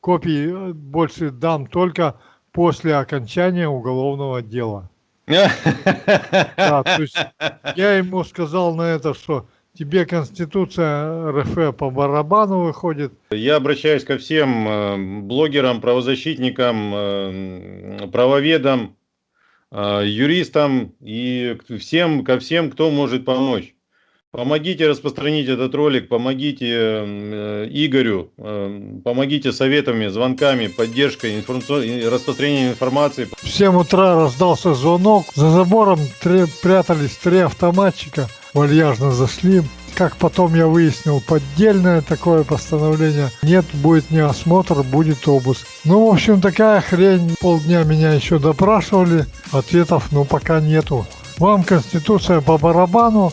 копии больше дам только после окончания уголовного дела. Да, то есть я ему сказал на это, что тебе Конституция РФ по барабану выходит. Я обращаюсь ко всем э, блогерам, правозащитникам, э, правоведам, э, юристам и всем, ко всем, кто может помочь. Помогите распространить этот ролик, помогите э, Игорю, э, помогите советами, звонками, поддержкой, информацион... распространением информации. В 7 утра раздался звонок, за забором три, прятались три автоматчика, вальяжно зашли. Как потом я выяснил, поддельное такое постановление. Нет, будет не осмотр, будет обыск. Ну, в общем, такая хрень. Полдня меня еще допрашивали, ответов ну пока нету. Вам Конституция по барабану,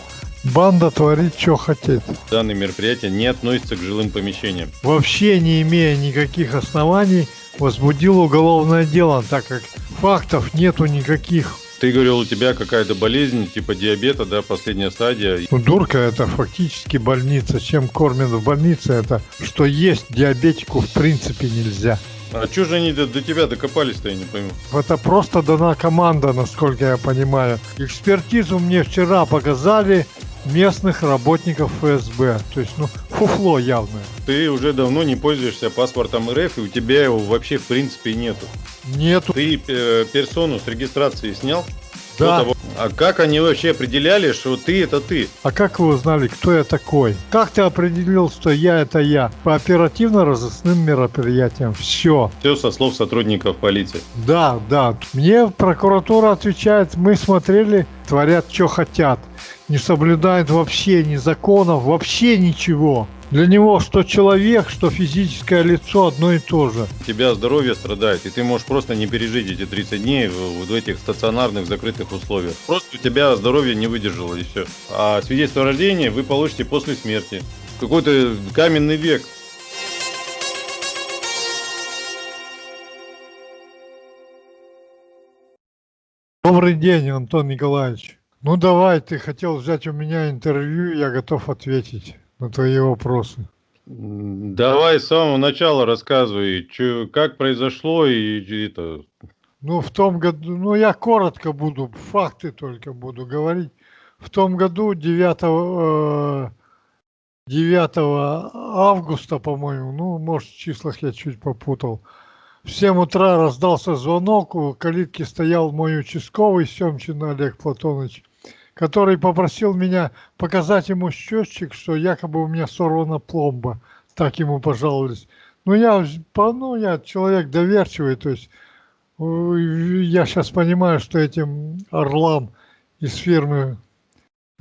Банда творит, что хотит. Данное мероприятие не относится к жилым помещениям. Вообще не имея никаких оснований, возбудил уголовное дело, так как фактов нету никаких. Ты говорил, у тебя какая-то болезнь, типа диабета, да, последняя стадия. Ну, дурка это фактически больница. Чем кормят в больнице, это что есть диабетику в принципе нельзя. А что же они до, до тебя докопались-то, я не пойму. Это просто дана команда, насколько я понимаю. Экспертизу мне вчера показали, местных работников ФСБ. То есть, ну, фуфло явное. Ты уже давно не пользуешься паспортом РФ, и у тебя его вообще в принципе нету. Нету. Ты э, персону с регистрации снял? Да. А как они вообще определяли, что ты это ты? А как вы узнали, кто я такой? Как ты определил, что я это я? По оперативно-розыскным мероприятиям. Все. Все со слов сотрудников полиции. Да, да. Мне прокуратура отвечает, мы смотрели, творят, что хотят не соблюдает вообще ни законов, вообще ничего. Для него что человек, что физическое лицо одно и то же. Тебя здоровье страдает, и ты можешь просто не пережить эти 30 дней в, в этих стационарных закрытых условиях. Просто у тебя здоровье не выдержало и все. А свидетельство о рождении вы получите после смерти. Какой-то каменный век. Добрый день, Антон Николаевич. Ну давай, ты хотел взять у меня интервью, я готов ответить на твои вопросы. Давай с самого начала рассказывай, чё, как произошло и, и это. Ну в том году, ну я коротко буду, факты только буду говорить. В том году 9, 9 э, августа, по-моему, ну может в числах я чуть попутал, в 7 утра раздался звонок, у калитки стоял мой участковый Семчин Олег Платонович который попросил меня показать ему счетчик, что якобы у меня сорвана пломба. Так ему пожаловались. Ну, я, ну, я человек доверчивый, то есть я сейчас понимаю, что этим орлам из фирмы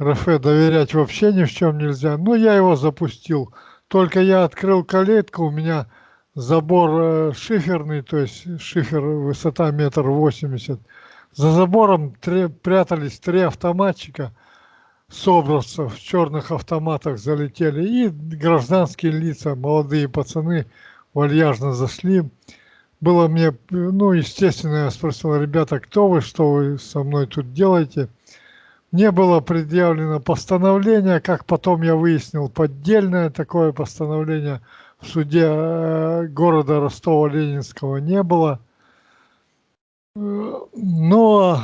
РФ доверять вообще ни в чем нельзя. Но я его запустил. Только я открыл калитку, у меня забор э, шиферный, то есть шифер высота метр восемьдесят. За забором три, прятались три автоматчика, собравцев в черных автоматах залетели. И гражданские лица, молодые пацаны вальяжно зашли. Было мне, ну, естественно, я спросил, ребята, кто вы, что вы со мной тут делаете? Мне было предъявлено постановление, как потом я выяснил, поддельное такое постановление в суде э, города Ростова-Ленинского не было. Но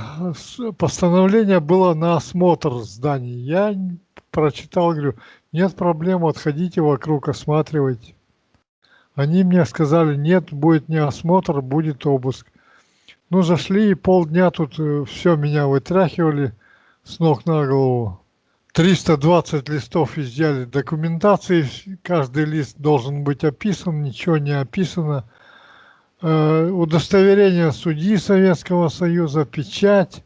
постановление было на осмотр зданий. Я прочитал, говорю, нет проблем, отходите вокруг, осматривайте. Они мне сказали, нет, будет не осмотр, будет обыск. Ну, зашли и полдня тут э, все меня вытряхивали с ног на голову. 320 листов изъяли документации, каждый лист должен быть описан, ничего не описано. Э, удостоверение судьи Советского Союза, печать,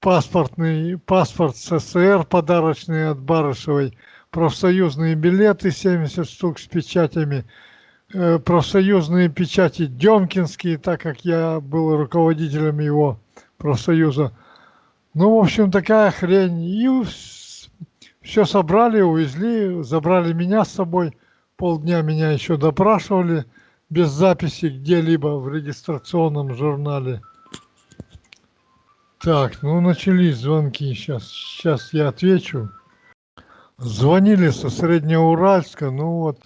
паспортный, паспорт СССР подарочный от Барышевой, профсоюзные билеты 70 штук с печатями, э, профсоюзные печати Демкинские, так как я был руководителем его профсоюза. Ну, в общем, такая хрень. И все собрали, увезли, забрали меня с собой. Полдня меня еще допрашивали без записи где-либо в регистрационном журнале. Так, ну начались звонки. Сейчас, сейчас я отвечу. Звонили со Среднеуральска, ну вот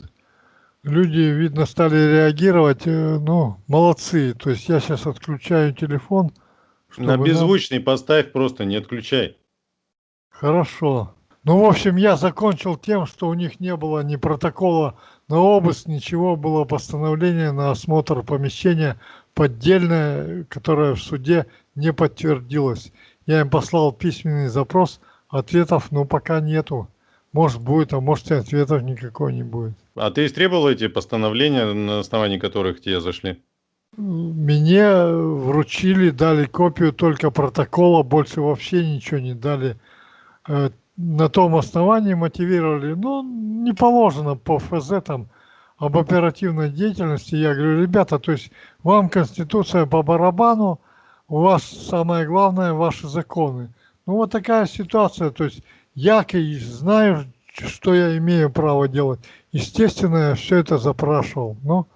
люди, видно, стали реагировать, э, ну, молодцы. То есть я сейчас отключаю телефон. На чтобы нам- беззвучный поставь просто, не отключай. Хорошо. Ну, в общем, я закончил тем, что у них не было ни протокола на обыск, ничего, было постановление на осмотр помещения поддельное, которое в суде не подтвердилось. Я им послал письменный запрос, ответов, ну, пока нету. Может, будет, а может, и ответов никакой не будет. А ты истребовал эти постановления, на основании которых тебе зашли? Мне вручили, дали копию только протокола, больше вообще ничего не дали. На том основании мотивировали, ну, не положено по ФЗ там об оперативной деятельности. Я говорю, ребята, то есть вам Конституция по барабану, у вас самое главное ваши законы. Ну, вот такая ситуация, то есть я знаю, что я имею право делать. Естественно, я все это запрашивал. Ну,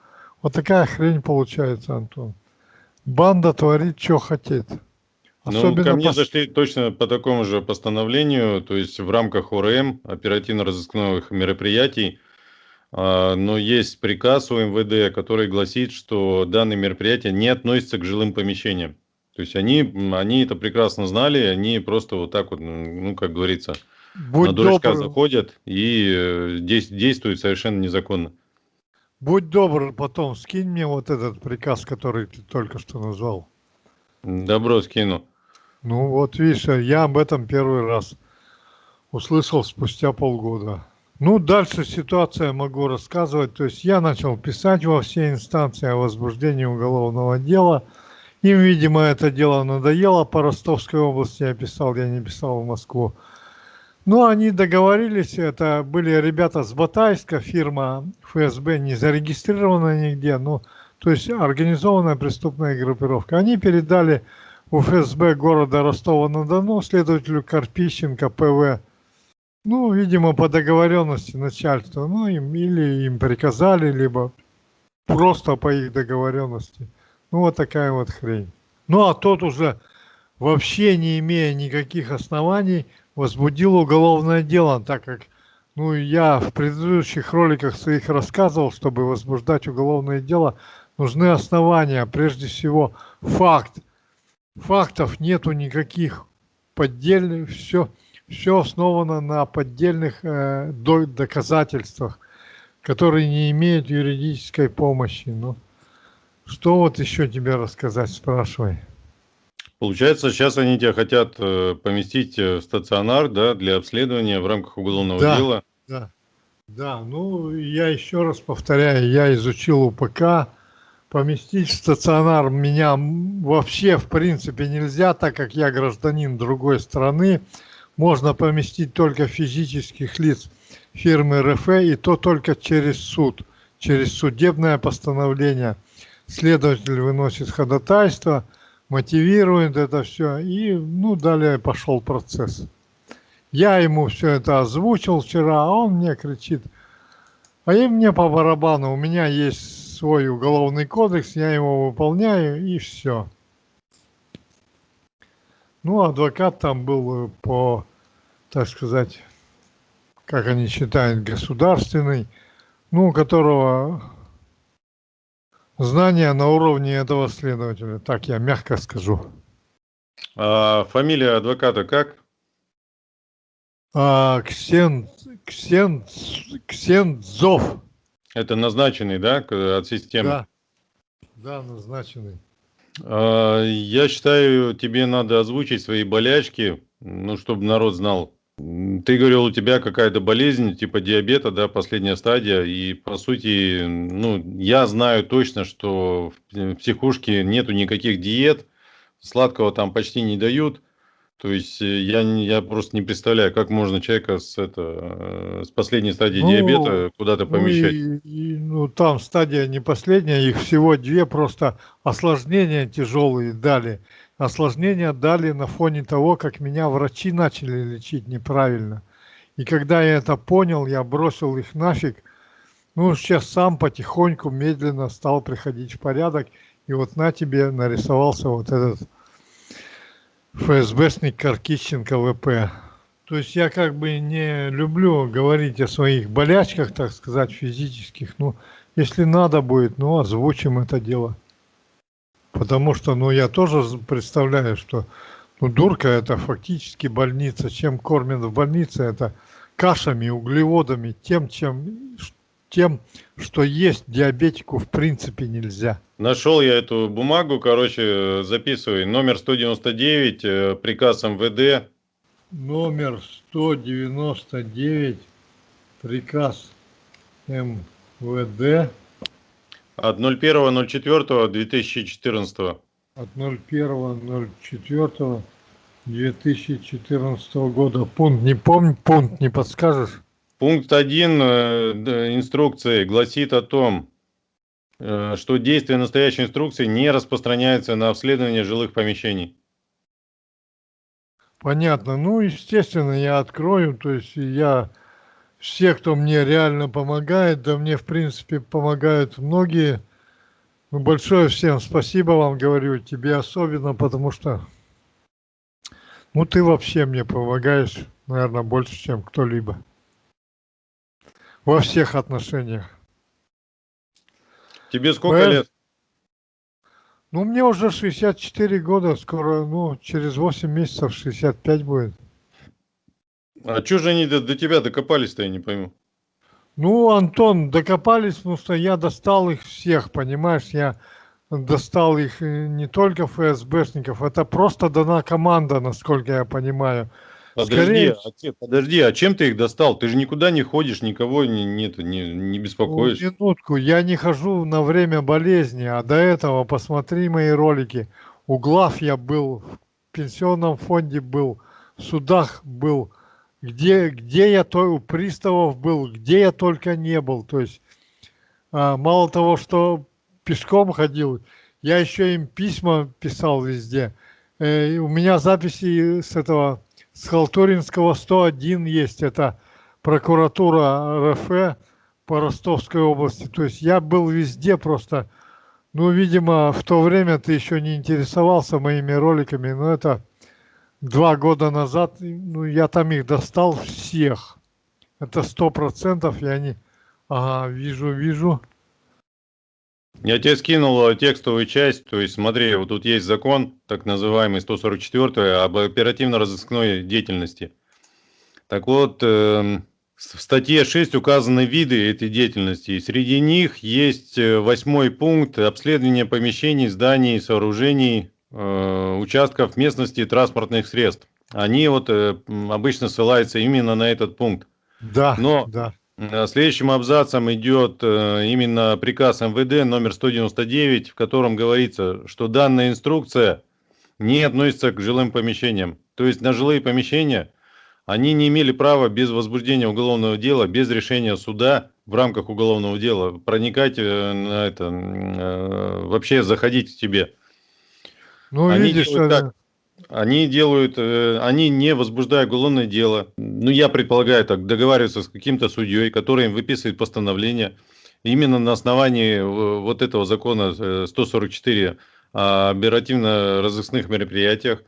вот такая хрень получается, Антон. Банда творит, что хотит. Ну, ко мне пос- зашли точно по такому же постановлению, то есть в рамках ОРМ, оперативно-розыскных мероприятий, а, но есть приказ у МВД, который гласит, что данные мероприятия не относятся к жилым помещениям. То есть они, они это прекрасно знали, они просто вот так вот, ну, как говорится, будь на дурачка добр, заходят и э, действуют совершенно незаконно. будь добр, потом скинь мне вот этот приказ, который ты только что назвал. Добро скину. Ну вот видишь, я об этом первый раз услышал спустя полгода. Ну, дальше ситуация могу рассказывать. То есть я начал писать во все инстанции о возбуждении уголовного дела. Им, видимо, это дело надоело. По Ростовской области я писал, я не писал в Москву. Ну, они договорились, это были ребята с Батайска, фирма ФСБ, не зарегистрированная нигде, ну, то есть организованная преступная группировка. Они передали у ФСБ города Ростова-на-Дону следователю Карпищенко ПВ, ну, видимо, по договоренности начальства, ну, им, или им приказали, либо просто по их договоренности. Ну, вот такая вот хрень. Ну, а тот уже, вообще не имея никаких оснований, возбудил уголовное дело, так как, ну, я в предыдущих роликах своих рассказывал, чтобы возбуждать уголовное дело, нужны основания, прежде всего факт. Фактов нету никаких поддельных, все, все основано на поддельных э, до- доказательствах, которые не имеют юридической помощи. Ну, что вот еще тебе рассказать, спрашивай. Получается, сейчас они тебя хотят э, поместить э, в стационар, да, для обследования в рамках уголовного Да. дела. Да, да, ну я еще раз повторяю, я изучил УПК, поместить в стационар меня вообще в принципе нельзя, так как я гражданин другой страны, можно поместить только физических лиц фирмы РФ и то только через суд, через судебное постановление. Следователь выносит ходатайство, мотивирует это все и ну далее пошел процесс. Я ему все это озвучил вчера, а он мне кричит, а и мне по барабану, у меня есть свой уголовный кодекс, я его выполняю и все. Ну, адвокат там был э, по, так сказать, как они считают, государственный, ну, у которого знания на уровне этого следователя, так я мягко скажу. А фамилия адвоката как? А, Ксен, Ксен, Ксензов. Это назначенный, да, от системы? Да, да, назначенный. А, Я считаю, тебе надо озвучить свои болячки, ну, чтобы народ знал. Ты говорил, у тебя какая-то болезнь, типа диабета, да, последняя стадия, и по сути, ну, я знаю точно, что в психушке нету никаких диет, сладкого там почти не дают, то есть э, я, я просто не представляю, как можно человека с, это, э, с последней стадией Ну, диабета куда-то Ну, помещать. и- и, ну, там стадия не последняя, их всего две, просто осложнения тяжелые дали. Осложнения дали на фоне того, как меня врачи начали лечить неправильно. И когда я это понял, я бросил их нафиг. Ну, сейчас сам потихоньку, медленно стал приходить в порядок. И вот на тебе нарисовался вот этот ФСБшник Каркищенко ВП. То есть я как бы не люблю говорить о своих болячках, так сказать, физических. Ну, если надо будет, ну, озвучим это дело. Потому что, ну, я тоже представляю, что, ну, дурка это фактически больница. Чем кормят в больнице, это кашами, углеводами, тем, чем, тем, что есть диабетику в принципе нельзя. Нашел я эту бумагу, короче, записывай. Номер 199, э, приказ МВД. Номер 199, приказ МВД От 01.04.2014. от 01.04.2014 года. Пункт не помню, пункт не подскажешь? Пункт 1 инструкции гласит о том, э, что действие настоящей инструкции не распространяется на обследование жилых помещений. Понятно. Ну, естественно, я открою. То есть я все, кто мне реально помогает, да мне, в принципе, помогают многие. Ну, большое всем спасибо вам говорю, тебе особенно, потому что, ну, ты вообще мне помогаешь, наверное, больше, чем кто-либо. Во всех отношениях. Тебе сколько Правильно. лет? Ну, мне уже 64 года, скоро, ну, через 8 месяцев 65 будет. А что же они до, до тебя докопались-то, я не пойму. Ну, Антон, докопались, потому что я достал их всех, понимаешь, я достал их э, не только ФСБшников, это просто дана команда, насколько я понимаю. Подожди, Скорее- а, подожди, а чем ты их достал? Ты же никуда не ходишь, никого не, нет, не, не Ну, беспокоишь. минутку, я не хожу на время болезни, а до этого посмотри мои ролики. У глав я был, в пенсионном фонде был, в судах был, где, где я то у приставов был, где я только не был. То есть а, мало того, что пешком ходил, я еще им письма писал везде. Э, у меня записи с этого, с Халтуринского 101 есть, это прокуратура РФ по Ростовской области. То есть я был везде просто. Ну, видимо, в то время ты еще не интересовался моими роликами, но это два года назад, ну, я там их достал всех. Это сто процентов, и они... Ага, вижу, вижу. Я тебе скинул э, текстовую часть, то есть смотри, вот тут есть закон, так называемый 144 об оперативно-розыскной деятельности. Так вот, эм, в статье 6 указаны виды этой деятельности, и среди них есть э, восьмой пункт обследование помещений, зданий, сооружений, э, участков местности и транспортных средств. Они вот обычно ссылаются именно на этот пункт. Да, Но- да. Э, Следующим абзацем идет э, именно приказ МВД номер 199, в котором говорится, что данная инструкция не относится к жилым помещениям. То есть на жилые помещения они не имели права без возбуждения уголовного дела, без решения суда в рамках уголовного дела проникать э, на это, вообще заходить к тебе. Ну, Они видишь, делают так. Они делают, э, они не возбуждая уголовное дело, ну я предполагаю так, договариваются с каким-то судьей, который им выписывает постановление именно на основании э, вот этого закона э, 144 о оперативно-розыскных мероприятиях.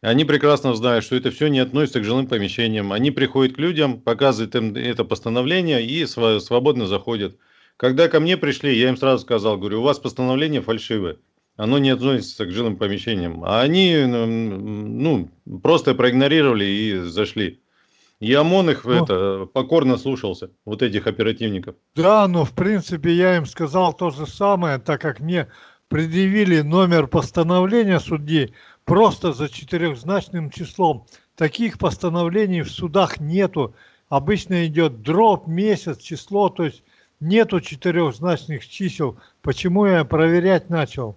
Они прекрасно знают, что это все не относится к жилым помещениям. Они приходят к людям, показывают им это постановление и свободно заходят. Когда ко мне пришли, я им сразу сказал, говорю, у вас постановление фальшивое оно не относится к жилым помещениям. А они, ну, просто проигнорировали и зашли. И ОМОН их Ну. это, покорно слушался, вот этих оперативников. Да, но в принципе я им сказал то же самое, так как мне предъявили номер постановления судьи просто за четырехзначным числом. Таких постановлений в судах нету. Обычно идет дробь, месяц, число, то есть нету четырехзначных чисел. Почему я проверять начал?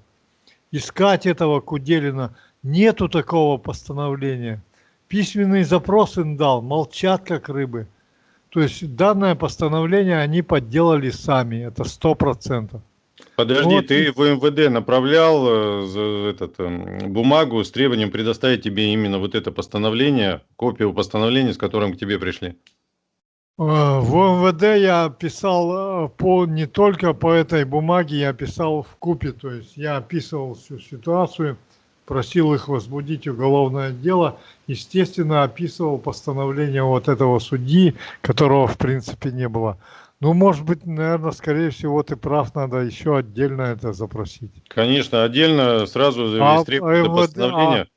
Искать этого Куделина. Нету такого постановления. Письменный запрос им дал, молчат как рыбы. То есть данное постановление они подделали сами, это сто процентов. Подожди, Вот ты в МВД направлял э, этот, эм, бумагу с требованием предоставить тебе именно вот это постановление, копию постановления, с которым к тебе пришли? Э, В МВД я писал э, по, не только по этой бумаге, я писал в купе, то есть я описывал всю ситуацию, просил их возбудить уголовное дело, естественно, описывал постановление вот этого судьи, которого в принципе не было. Ну, может быть, наверное, скорее всего, ты прав, надо еще отдельно это запросить. Конечно, отдельно сразу зарегистрировать это МВД постановление.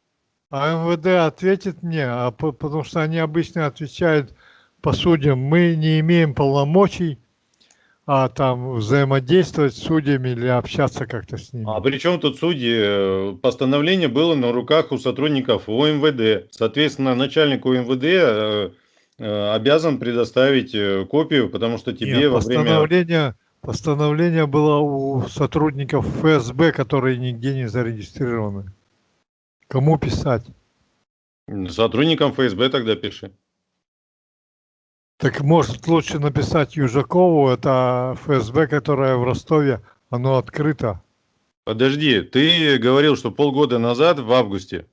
А МВД ответит мне, а по- потому что они обычно отвечают по судьям, мы не имеем полномочий а там взаимодействовать с судьями или общаться как-то с ними. А при чем тут судьи? Э, Постановление было на руках у сотрудников УМВД. Соответственно, начальник УМВД э, э, обязан предоставить копию, потому что тебе Нет, во время... постановление, постановление было у сотрудников ФСБ, которые нигде не зарегистрированы. Кому писать? Сотрудникам ФСБ тогда пиши. Так может лучше написать Южакову, это ФСБ, которая в Ростове, оно открыто. Подожди, ты говорил, что полгода назад, в августе,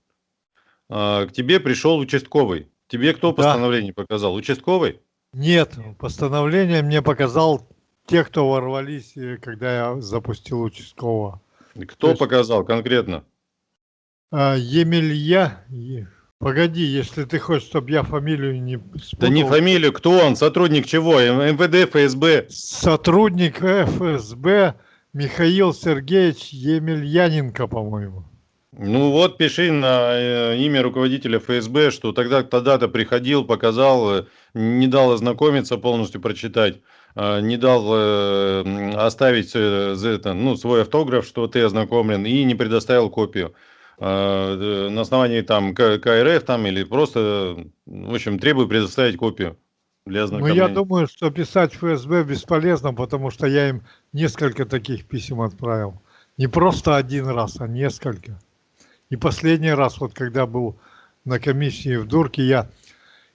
а, к тебе пришел участковый. Тебе кто Да. постановление показал? Участковый? Нет, постановление мне показал те, кто ворвались, э, когда я запустил участкового. Кто есть- показал конкретно? А, Емелья, погоди, если ты хочешь, чтобы я фамилию не спутал. Да не фамилию, кто он, сотрудник чего? МВД, ФСБ. Сотрудник ФСБ Михаил Сергеевич Емельяненко, по-моему. Ну вот, пиши на э, имя руководителя ФСБ, что тогда тогда-то приходил, показал, э, не дал ознакомиться, полностью прочитать, э, не дал оставить за это, ну, свой автограф, что ты ознакомлен, и не предоставил копию. Э, э, На основании там КРФ там или просто, в общем, требую предоставить копию для. Ну, я думаю, что писать ФСБ бесполезно, потому что я им несколько таких писем отправил. Не просто один раз, а несколько. И последний раз, вот когда был на комиссии в Дурке, я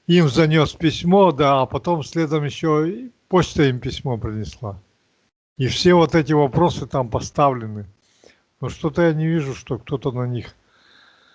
им занес письмо, да, а потом следом еще почта им письмо принесла. И все вот эти вопросы там поставлены. Но что-то я не вижу, что кто-то на них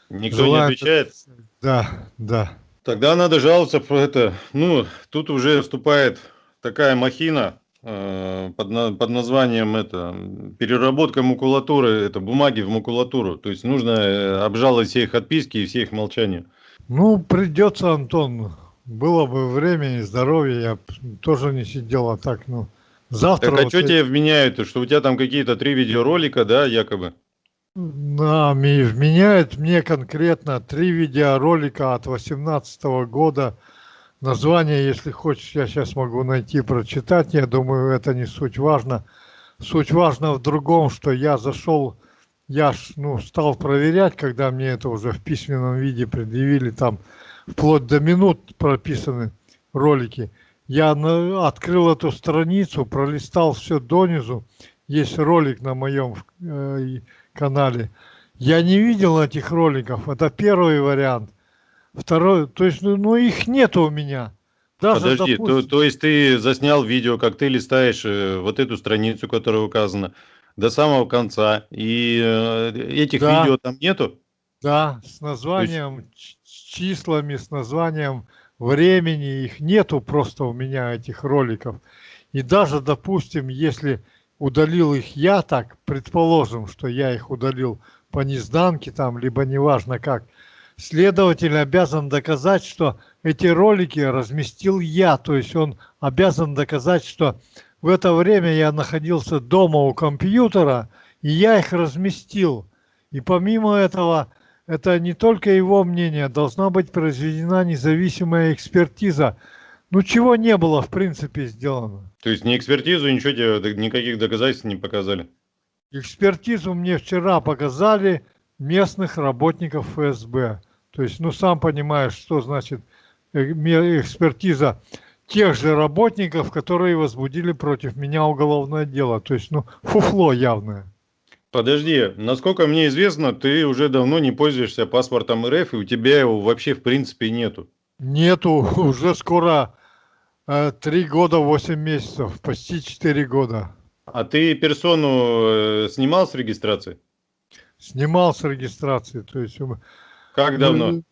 Никто не желает отвечает. Да, да. Тогда надо жаловаться про это. Ну, тут уже вступает такая махина э, под, под названием это переработка макулатуры, это бумаги в макулатуру. То есть нужно э, обжаловать все их отписки и все их молчания. Ну, придется, Антон. Было бы время и здоровье, я тоже не сидел, а так, ну, завтра... Так а вот что я- тебе вменяют? Что у тебя там какие-то три видеоролика, да, якобы? Да, вменяет мне конкретно три видеоролика от 2018 года. Название, если хочешь, я сейчас могу найти, прочитать. Я думаю, это не суть важно. Суть важна в другом, что я зашел, я ж, ну, стал проверять, когда мне это уже в письменном виде предъявили, там вплоть до минут прописаны ролики. Я на- открыл эту страницу, пролистал все донизу. Есть ролик на моем э, канале. Я не видел этих роликов. Это первый вариант. Второй, то есть, ну, ну, их нету у меня. Даже, Подожди, то, допустим- то есть ты заснял видео, как ты листаешь э, вот эту страницу, которая указана, до самого конца, и э, этих Да. видео там нету? Да, с названием, с числами, с названием времени. Их нету просто у меня, этих роликов. И даже, допустим, если удалил их я так, предположим, что я их удалил по незданке там, либо неважно как, следователь обязан доказать, что эти ролики разместил я. То есть он обязан доказать, что в это время я находился дома у компьютера, и я их разместил. И помимо этого, это не только его мнение, должна быть произведена независимая экспертиза. Ну, чего не было, в принципе, сделано. То есть ни экспертизу, ничего тебе, никаких доказательств не показали? Экспертизу мне вчера показали местных работников ФСБ. То есть, ну, сам понимаешь, что значит э, экспертиза тех же работников, которые возбудили против меня уголовное дело. То есть, ну, фуфло явное. Подожди, насколько мне известно, ты уже давно не пользуешься паспортом РФ, и у тебя его вообще в принципе нету. Нету, уже скоро э, три года, восемь месяцев, почти четыре года. А ты персону э, снимал с регистрации? Снимал с регистрации. То есть, Как давно? Ну,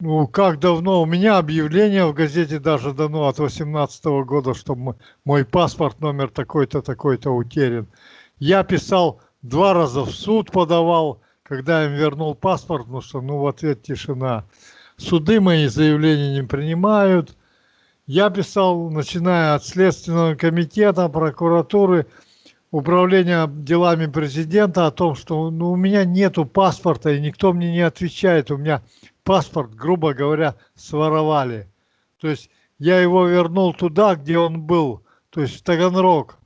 Ну, как давно? У меня объявление в газете даже дано от 18 года, что мой паспорт номер такой-то, такой-то утерян. Я писал два раза в суд подавал, когда им вернул паспорт, ну что, ну в ответ тишина. Суды мои заявления не принимают. Я писал, начиная от Следственного комитета, прокуратуры, управления делами президента о том, что ну, у меня нету паспорта и никто мне не отвечает. У меня паспорт, грубо говоря, своровали. То есть я его вернул туда, где он был, то есть в Таганрог.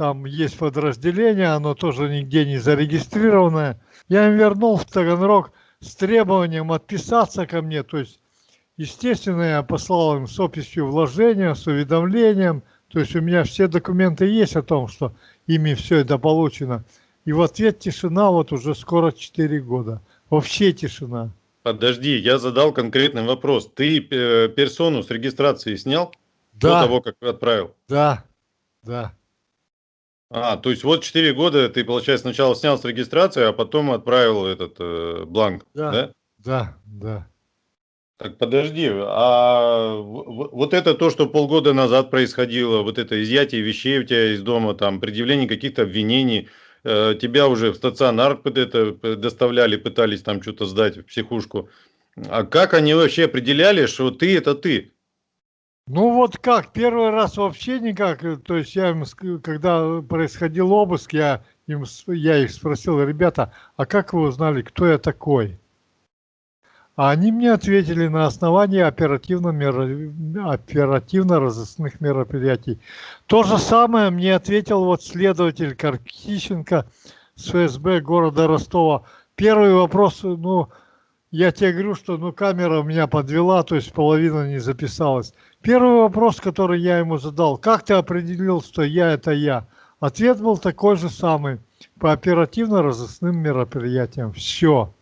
Там есть подразделение, оно тоже нигде не зарегистрированное. Я им вернул в Таганрог с требованием отписаться ко мне. То есть, естественно, я послал им с описью вложения, с уведомлением. То есть у меня все документы есть о том, что ими все это получено. И в ответ тишина вот уже скоро 4 года. Вообще тишина. Подожди, я задал конкретный вопрос. Ты э, персону с регистрации снял Да, до того, как отправил? да, да. А, то есть вот 4 года ты, получается, сначала снял с регистрации, а потом отправил этот э, бланк, Да. да? Да, да. Так подожди, а вот это то, что полгода назад происходило, вот это изъятие вещей у тебя из дома, там, предъявление каких-то обвинений, э, тебя уже в стационар это доставляли, пытались там что-то сдать в психушку. А как они вообще определяли, что ты это ты? Ну вот как, первый раз вообще никак. э, То есть я им, когда происходил обыск, я, им, я их спросил, ребята, а как вы узнали, кто я такой? А они мне ответили на основании оперативно оперативно-розыскных мероприятий. То же самое мне ответил вот следователь Каркищенко с ФСБ города Ростова. Первый вопрос, ну, я тебе говорю, что ну, камера меня подвела, то есть половина не записалась. Первый вопрос, который я ему задал, как ты определил, что я это я? Ответ был такой же самый, по оперативно-розыскным мероприятиям. Все.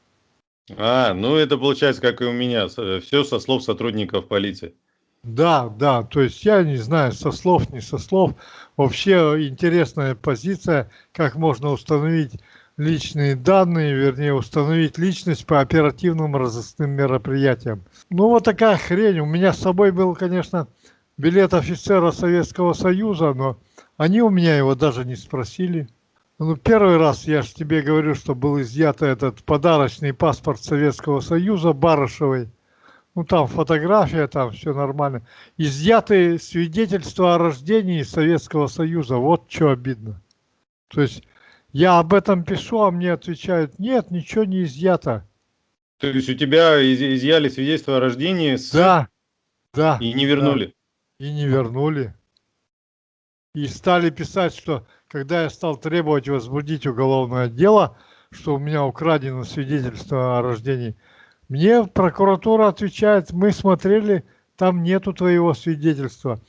А, ну это получается, как и у меня, все со слов сотрудников полиции. Да, да, то есть я не знаю, со слов, не со слов. Вообще интересная позиция, как можно установить личные данные, вернее, установить личность по оперативным розыскным мероприятиям. Ну, вот такая хрень. У меня с собой был, конечно, билет офицера Советского Союза, но они у меня его даже не спросили. Ну, первый раз я же тебе говорю, что был изъят этот подарочный паспорт Советского Союза Барышевой. Ну, там фотография, там все нормально. Изъяты свидетельства о рождении Советского Союза. Вот что обидно. То есть я об этом пишу, а мне отвечают, нет, ничего не изъято. То есть у тебя из- изъяли свидетельство о рождении с- Да, да. и не вернули? И не вернули. И стали писать, что когда я стал требовать возбудить уголовное дело, что у меня украдено свидетельство о рождении, мне прокуратура отвечает, мы смотрели, там нету твоего свидетельства.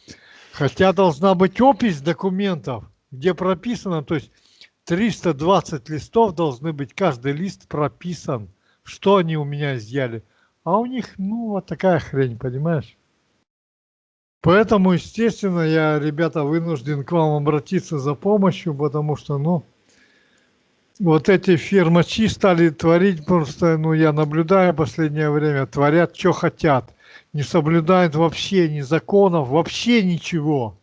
Хотя должна быть опись документов, где прописано, то есть 320 листов должны быть, каждый лист прописан, что они у меня изъяли. А у них, ну, вот такая хрень, понимаешь? Поэтому, естественно, я, ребята, вынужден к вам обратиться за помощью, потому что, ну, вот эти фирмачи стали творить просто, ну, я наблюдаю последнее время, творят, что хотят. Не соблюдают вообще ни законов, вообще ничего.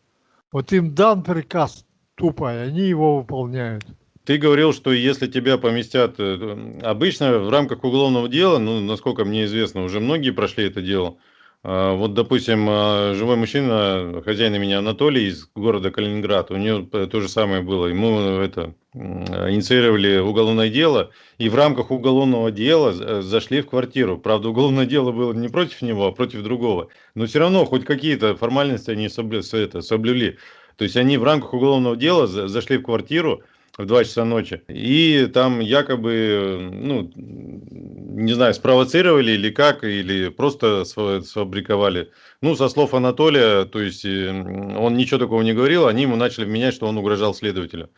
Вот им дан приказ тупо, и они его выполняют. Ты говорил, что если тебя поместят, э, обычно в рамках уголовного дела, ну, насколько мне известно, уже многие прошли это дело. А, Вот, допустим, а, живой мужчина, хозяин имени Анатолий из города Калининград, у него то же самое было. Ему это инициировали уголовное дело, и в рамках уголовного дела з- зашли в квартиру. Правда, уголовное дело было не против него, а против другого. Но все равно хоть какие-то формальности они соблю- это, соблюли. То есть они в рамках уголовного дела за- зашли в квартиру, в 2 часа ночи. И там якобы, ну, не знаю, спровоцировали или как, или просто сфа- сфабриковали. Ну, со слов Анатолия, то есть он ничего такого не говорил, они ему начали вменять, что он угрожал следователю.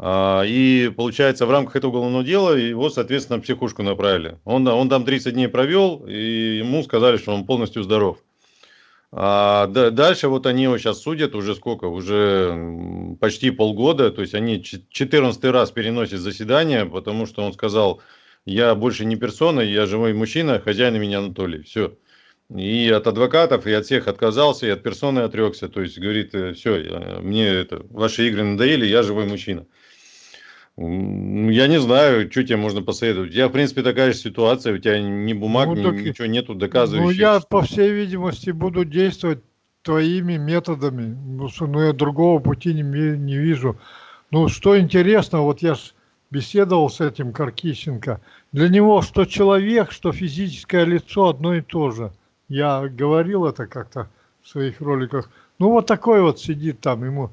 А, И получается, в рамках этого уголовного дела его, соответственно, психушку направили. Он, он там 30 дней провел, и ему сказали, что он полностью здоров. А да- дальше вот они его сейчас судят уже сколько? Уже почти полгода. То есть они 14 раз переносят заседание, потому что он сказал, я больше не персона, я живой мужчина, хозяин меня Анатолий. Все. И от адвокатов, и от всех отказался, и от персоны отрекся. То есть говорит, все, мне это, ваши игры надоели, я живой мужчина. Я не знаю, что тебе можно посоветовать. У тебя, в принципе, такая же ситуация, у тебя ни бумаг, Ну, ни- так ничего нету Ну, доказывающих. я, что- по всей видимости, буду действовать твоими методами. Ну, что, ну, я другого пути не, не вижу. Ну, что интересно, вот я ж беседовал с этим Каркищенко. Для него что человек, что физическое лицо одно и то же. Я говорил это как-то в своих роликах. Ну, вот такой вот сидит там, ему,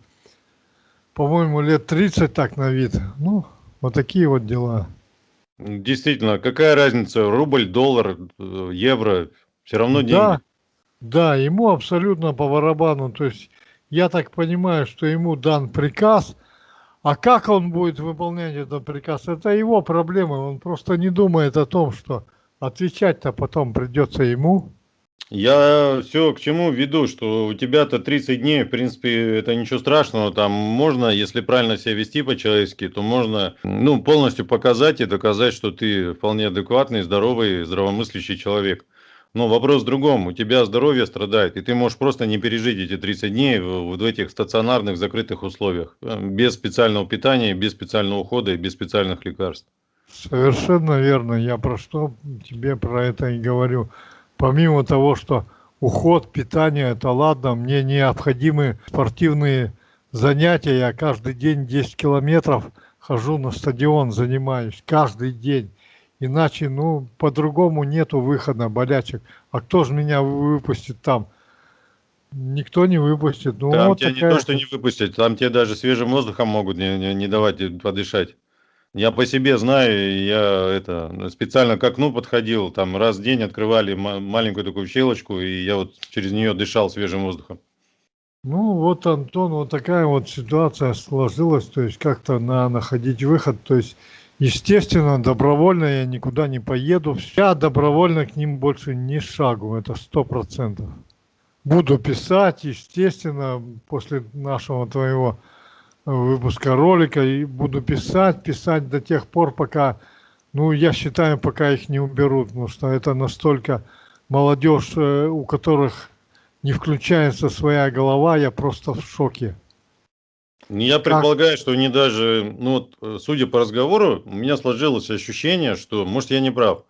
по-моему, лет 30 так на вид. Ну, вот такие вот дела. Действительно, какая разница, рубль, доллар, э, евро, все равно деньги. Да, да, ему абсолютно по барабану. То есть я так понимаю, что ему дан приказ, а как он будет выполнять этот приказ, это его проблема. Он просто не думает о том, что отвечать-то потом придется ему. Я все к чему веду, что у тебя-то 30 дней, в принципе, это ничего страшного, там можно, если правильно себя вести по-человечески, то можно, ну, полностью показать и доказать, что ты вполне адекватный, здоровый, здравомыслящий человек. Но вопрос в другом, у тебя здоровье страдает, и ты можешь просто не пережить эти 30 дней в, в этих стационарных закрытых условиях, без специального питания, без специального ухода и без специальных лекарств. Совершенно верно. Я про что тебе про это и говорю. Помимо того, что уход, питание, это ладно, мне необходимы спортивные занятия. Я каждый день 10 километров хожу на стадион, занимаюсь каждый день. Иначе, ну, по-другому нету выхода, болячек. А кто же меня выпустит там? Никто не выпустит. Ну, Там вот тебя не такая то, что не выпустят, там тебе даже свежим воздухом могут не, не- не давать подышать. Я по себе знаю, я это специально к окну подходил, там раз в день открывали ма- маленькую такую щелочку, и я вот через нее дышал свежим воздухом. Ну вот, Антон, вот такая вот ситуация сложилась, то есть как-то надо находить выход, то есть естественно, добровольно я никуда не поеду, я добровольно к ним больше не шагу, это сто процентов. Буду писать, естественно, после нашего твоего выпуска ролика, и буду писать, писать до тех пор, пока, ну, я считаю, пока их не уберут, потому что это настолько молодежь, э, у которых не включается своя голова, я просто в шоке. Я предполагаю, что они даже, ну вот, э, судя по разговору, у меня сложилось ощущение, что, может, я не прав,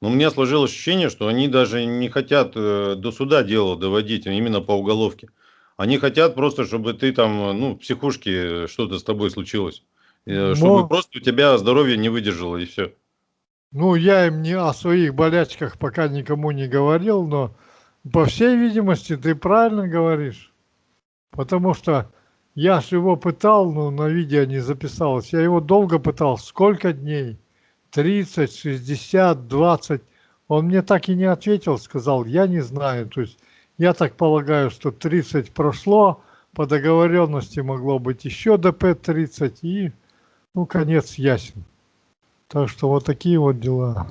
но у меня сложилось ощущение, что они даже не хотят э, до суда дело доводить, а именно по уголовке. Они хотят просто, чтобы ты там, ну, в психушке что-то с тобой случилось. Э, Чтобы Но- просто у тебя здоровье не выдержало, и все. Ну, я им не о своих болячках пока никому не говорил, но по всей видимости ты правильно говоришь. Потому что я ж его пытал, но на видео не записалось. Я его долго пытал. Сколько дней? 30, 60, 20. Он мне так и не ответил, сказал, я не знаю. То есть я так полагаю, что 30 прошло, по договоренности могло быть еще ДП-30 и, ну, конец ясен. Так что вот такие вот дела.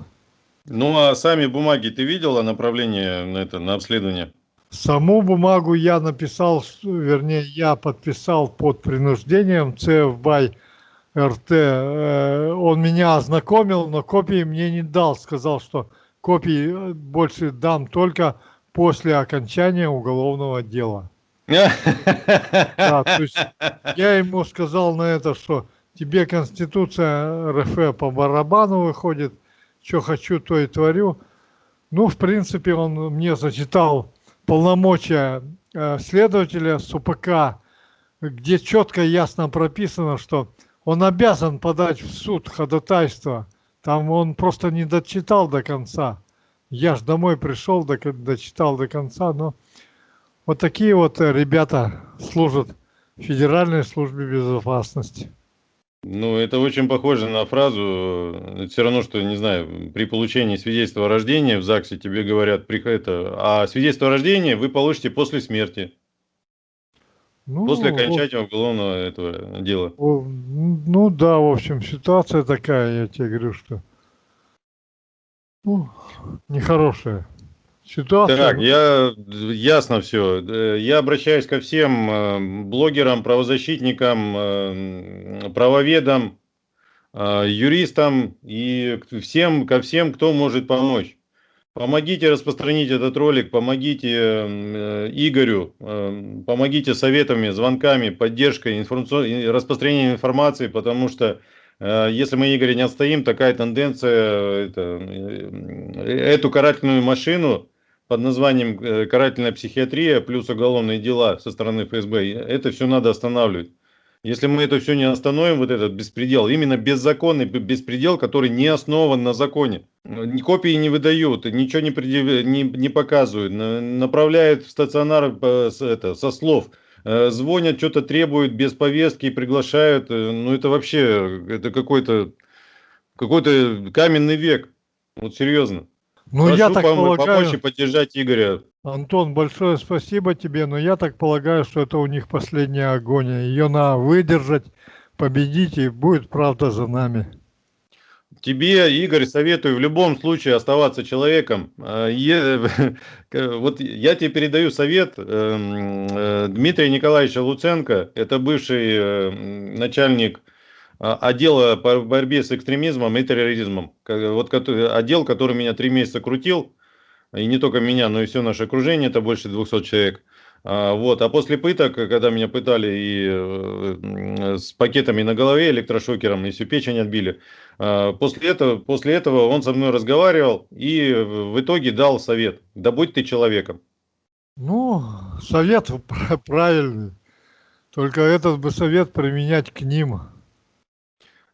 Ну, а сами бумаги ты видела направление на это, на обследование? Саму бумагу я написал, вернее, я подписал под принуждением ЦФБай РТ. Э, Он меня ознакомил, но копии мне не дал. Сказал, что копии э, больше дам только после окончания уголовного дела. Да, то есть я ему сказал на это, что тебе Конституция РФ по барабану выходит, что хочу, то и творю. Ну, в принципе, он мне зачитал полномочия э, следователя СУПК, где четко и ясно прописано, что он обязан подать в суд ходатайство. Там он просто не дочитал до конца. Я ж домой пришел, дочитал до конца, но вот такие вот э, ребята служат в Федеральной службе безопасности. Ну, это очень похоже на фразу, все равно, что, не знаю, при получении свидетельства о рождении в ЗАГСе тебе говорят, это, а свидетельство о рождении вы получите после смерти, Ну, после окончания уголовного этого дела. ну да, в общем, ситуация такая, я тебе говорю, что ну, нехорошая ситуация. Так, я, ясно все. Я обращаюсь ко всем э, блогерам, правозащитникам, э, правоведам, э, юристам и всем, ко всем, кто может помочь. Помогите распространить этот ролик, помогите э, Игорю, э, помогите советами, звонками, поддержкой, информацион- распространением информации, потому что э, если мы, Игорь, не отстоим, такая тенденция, это, э, эту карательную машину под названием э, карательная психиатрия плюс уголовные дела со стороны ФСБ, это все надо останавливать. Если мы это все не остановим, вот этот беспредел, именно беззаконный беспредел, который не основан на законе. Копии не выдают, ничего не, предъяв... не, не показывают, на- направляют в стационар это, со слов. Э, Звонят, что-то требуют без повестки, приглашают. Э, Ну это вообще, это какой-то какой-то каменный век. Вот серьезно. Ну, Прошу я так пом- помочь и полагаю, поддержать Игоря. Антон, большое спасибо тебе, но я так полагаю, что это у них последняя агония. Ее надо выдержать, победить, и будет правда за нами. Тебе, Игорь, советую в любом случае оставаться человеком. А, Вот я тебе передаю совет эм, э, Дмитрия Николаевича Луценко. Это бывший э, начальник а, отдела по борьбе с экстремизмом и терроризмом. Вот отдел, который меня три месяца крутил. И не только меня, но и все наше окружение, это больше 200 человек. А, Вот. А после пыток, когда меня пытали и э, с пакетами на голове, электрошокером, и всю печень отбили, а, После этого, после этого он со мной разговаривал и в итоге дал совет. Да будь ты человеком. Ну, совет пр- правильный. Только этот бы совет применять к ним.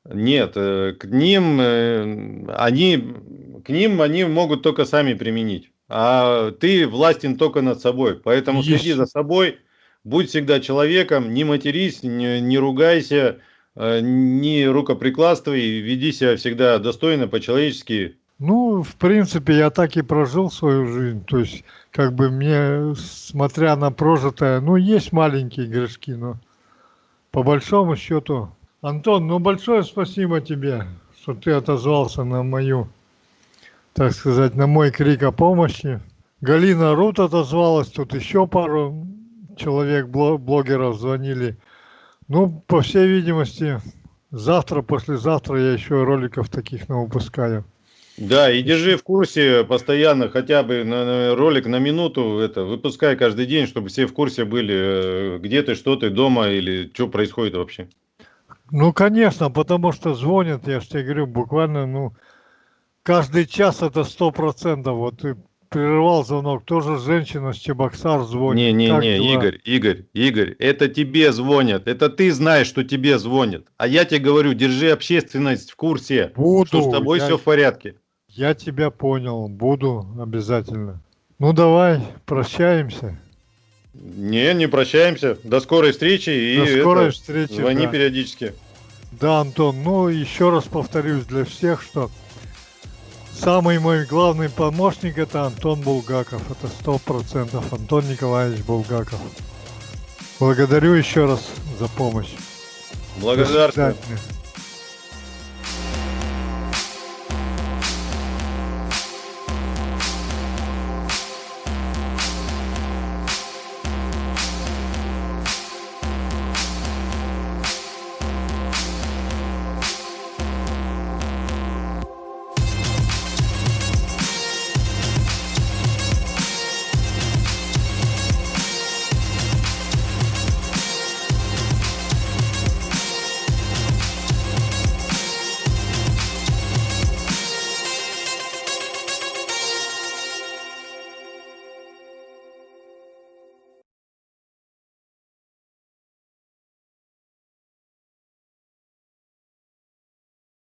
Нет, э, к ним, э, они, к ним они могут только сами применить. А ты властен только над собой. Поэтому следи Есть. за собой, будь всегда человеком, не матерись, не, не ругайся, э, не рукоприкладствуй, веди себя всегда достойно, по-человечески. Ну, в принципе, я так и прожил свою жизнь. То есть, как бы мне, смотря на прожитое, ну, есть маленькие грешки, но по большому счету. Антон, ну, большое спасибо тебе, что ты отозвался на мою, так сказать, на мой крик о помощи. Галина Рут отозвалась, тут еще пару человек, бло- блогеров звонили. Ну, по всей видимости, завтра, послезавтра я еще роликов таких навыпускаю. Да, и держи в курсе постоянно, хотя бы на, на ролик на минуту, это, выпускай каждый день, чтобы все в курсе были, э, где ты, что ты, дома или что происходит вообще. Ну, конечно, потому что звонят, я же тебе говорю, буквально, ну, каждый час это сто процентов. Вот ты прерывал звонок, тоже женщина с Чебоксар звонит. Как Не-не-не, дела? Игорь, Игорь, Игорь, это тебе звонят, это ты знаешь, что тебе звонят. А я тебе говорю, держи общественность в курсе, Буду, что с тобой я, все в порядке. я тебя понял, буду обязательно. Ну, давай, прощаемся. Не, не прощаемся. До скорой встречи и До скорой это, встречи. звони да. периодически. Да, Антон, ну еще раз повторюсь для всех, что самый мой главный помощник это Антон Булгаков. Это сто процентов Антон Николаевич Булгаков. Благодарю еще раз за помощь. Благодарствую.